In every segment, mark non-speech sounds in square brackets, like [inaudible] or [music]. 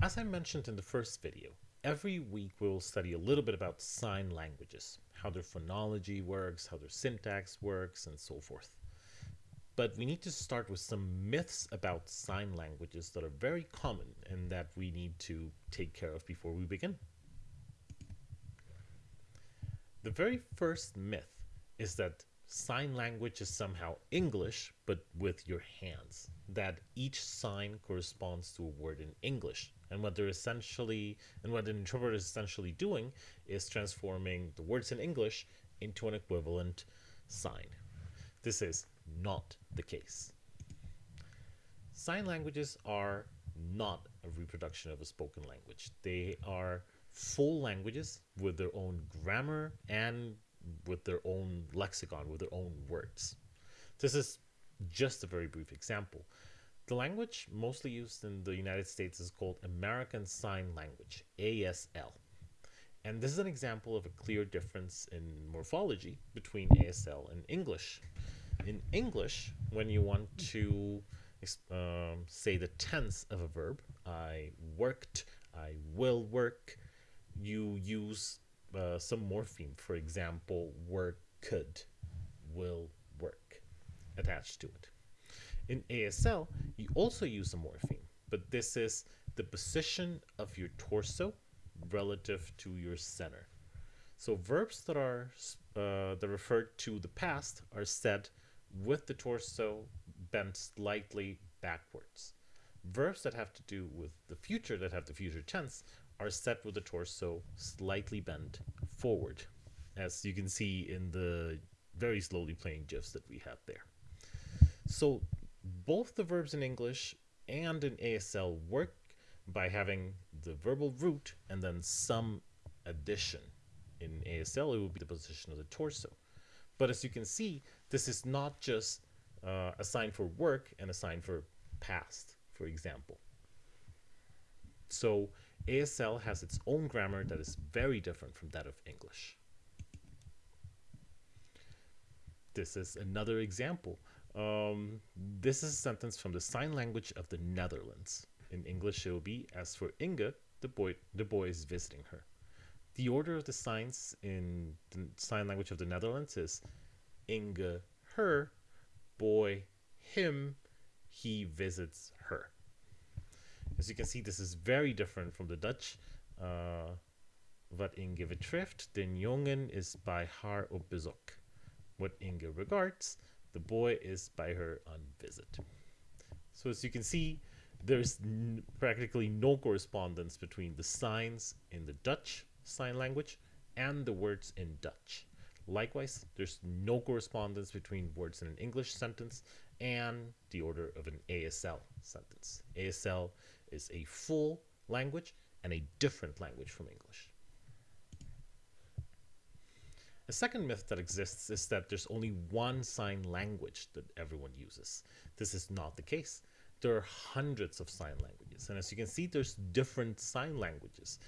As I mentioned in the first video, every week we'll study a little bit about sign languages, how their phonology works, how their syntax works, and so forth. But we need to start with some myths about sign languages that are very common and that we need to take care of before we begin. The very first myth is that sign language is somehow English, but with your hands. That each sign corresponds to a word in English. And what they're essentially, and what an interpreter is essentially doing is transforming the words in English into an equivalent sign. This is not the case. Sign languages are not a reproduction of a spoken language. They are full languages with their own grammar and with their own lexicon, with their own words. This is just a very brief example. The language mostly used in the United States is called American Sign Language, ASL. And this is an example of a clear difference in morphology between ASL and English. In English, when you want to um, say the tense of a verb, I worked, I will work, you use uh, some morpheme. For example, work could, will work attached to it. In ASL, you also use a morpheme, but this is the position of your torso relative to your center. So verbs that are uh, that refer to the past are said with the torso bent slightly backwards. Verbs that have to do with the future, that have the future tense, are set with the torso slightly bent forward, as you can see in the very slowly playing GIFs that we have there. So both the verbs in English and in ASL work by having the verbal root and then some addition. In ASL, it would be the position of the torso. But as you can see, this is not just uh, a sign for work and a sign for past, for example. So ASL has its own grammar that is very different from that of English. This is another example. Um, this is a sentence from the sign language of the Netherlands. In English, it will be, as for Inge, the boy, the boy is visiting her. The order of the signs in the sign language of the Netherlands is Inge, her, boy, him, he visits her. As you can see, this is very different from the Dutch. Uh, wat Inge betreft, den jongen is by haar op bezoek. What Inge regards, the boy is by her on visit. So as you can see, there's practically no correspondence between the signs in the Dutch sign language and the words in Dutch. Likewise, there's no correspondence between words in an English sentence and the order of an ASL sentence. ASL is a full language and a different language from English. A second myth that exists is that there's only one sign language that everyone uses. This is not the case. There are hundreds of sign languages, and as you can see, there's different sign languages.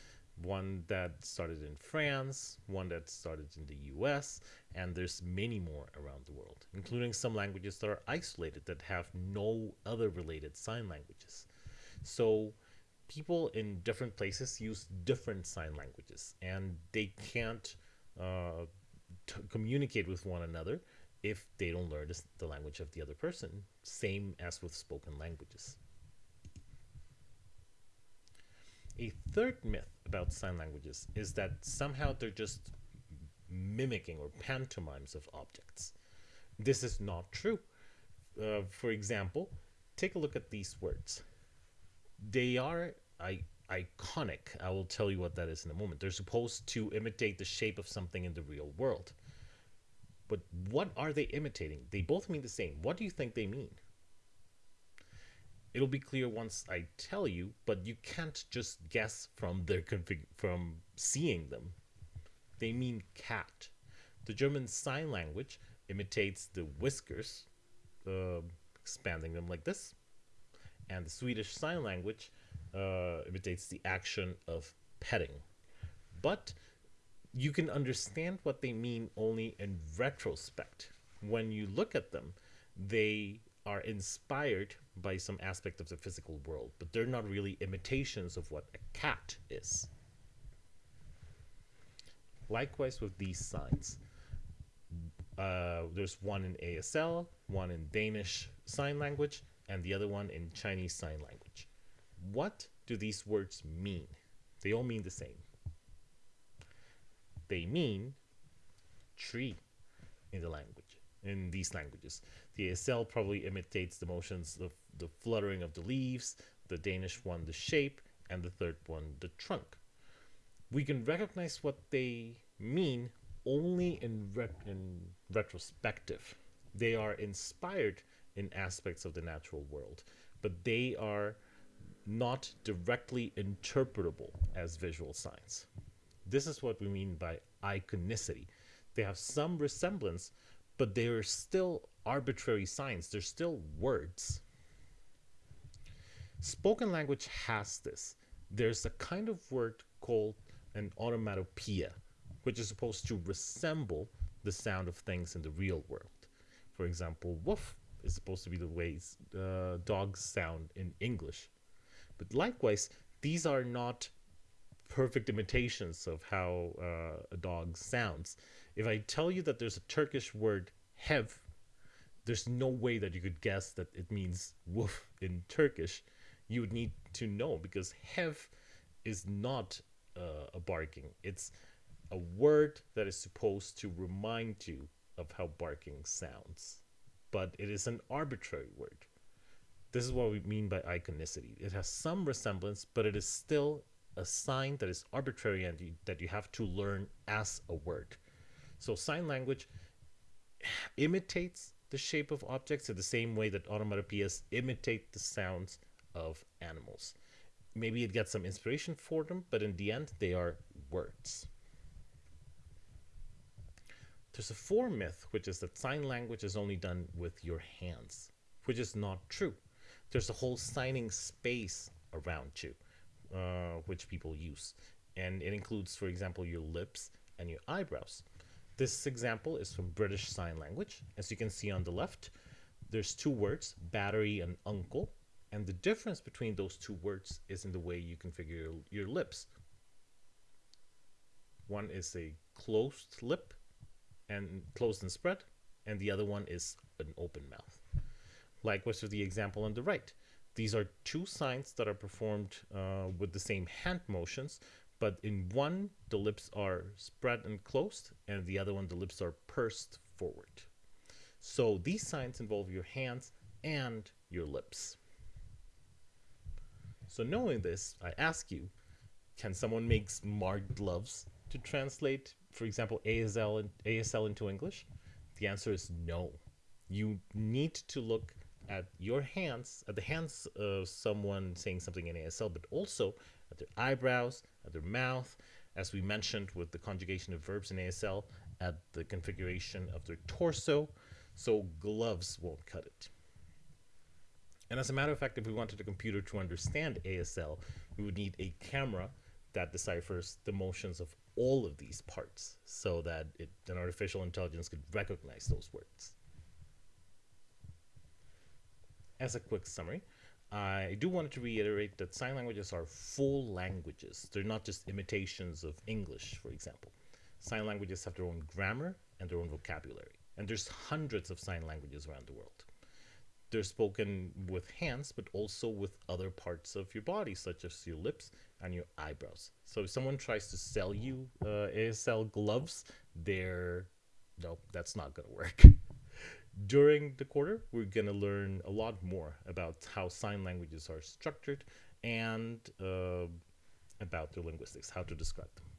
One that started in France, one that started in the US, and there's many more around the world, including some languages that are isolated that have no other related sign languages. So people in different places use different sign languages and they can't uh, communicate with one another if they don't learn the language of the other person. Same as with spoken languages. A third myth about sign languages is that somehow they're just mimicking or pantomimes of objects. This is not true. Uh, for example, take a look at these words they are I, iconic. I will tell you what that is in a moment. They're supposed to imitate the shape of something in the real world. But what are they imitating? They both mean the same. What do you think they mean? It'll be clear once I tell you, but you can't just guess from their config from seeing them. They mean cat. The German sign language imitates the whiskers, uh, expanding them like this and the Swedish Sign Language uh, imitates the action of petting. But you can understand what they mean only in retrospect. When you look at them, they are inspired by some aspect of the physical world, but they're not really imitations of what a cat is. Likewise with these signs. Uh, there's one in ASL, one in Danish Sign Language, and the other one in Chinese Sign Language. What do these words mean? They all mean the same. They mean tree in the language, in these languages. The ASL probably imitates the motions of the fluttering of the leaves, the Danish one, the shape, and the third one, the trunk. We can recognize what they mean only in, in retrospective. They are inspired in aspects of the natural world, but they are not directly interpretable as visual signs. This is what we mean by iconicity. They have some resemblance, but they are still arbitrary signs, they're still words. Spoken language has this. There's a kind of word called an onomatopoeia, which is supposed to resemble the sound of things in the real world. For example, woof is supposed to be the way uh, dogs sound in English. But likewise, these are not perfect imitations of how uh, a dog sounds. If I tell you that there's a Turkish word hev, there's no way that you could guess that it means woof in Turkish. You would need to know because hev is not uh, a barking. It's a word that is supposed to remind you of how barking sounds, but it is an arbitrary word. This is what we mean by iconicity. It has some resemblance, but it is still a sign that is arbitrary and you, that you have to learn as a word. So sign language imitates the shape of objects in the same way that onomatopoeias imitate the sounds of animals. Maybe it gets some inspiration for them, but in the end, they are words. There's a fourth myth, which is that sign language is only done with your hands, which is not true. There's a whole signing space around you, uh, which people use. And it includes, for example, your lips and your eyebrows. This example is from British Sign Language. As you can see on the left, there's two words, battery and uncle. And the difference between those two words is in the way you configure your, your lips. One is a closed lip and closed and spread, and the other one is an open mouth. Likewise with the example on the right. These are two signs that are performed uh, with the same hand motions, but in one, the lips are spread and closed, and the other one, the lips are pursed forward. So these signs involve your hands and your lips. So knowing this, I ask you, can someone make smart gloves to translate, for example, ASL, ASL into English? The answer is no. You need to look at your hands, at the hands of someone saying something in ASL, but also at their eyebrows, at their mouth, as we mentioned with the conjugation of verbs in ASL, at the configuration of their torso, so gloves won't cut it. And as a matter of fact, if we wanted a computer to understand ASL, we would need a camera that deciphers the motions of all of these parts so that it, an artificial intelligence could recognize those words. As a quick summary, I do want to reiterate that sign languages are full languages. They're not just imitations of English, for example. Sign languages have their own grammar and their own vocabulary. And there's hundreds of sign languages around the world. They're spoken with hands, but also with other parts of your body, such as your lips and your eyebrows. So if someone tries to sell you uh, ASL gloves, they're no, that's not going to work. [laughs] During the quarter, we're going to learn a lot more about how sign languages are structured and uh, about their linguistics, how to describe them.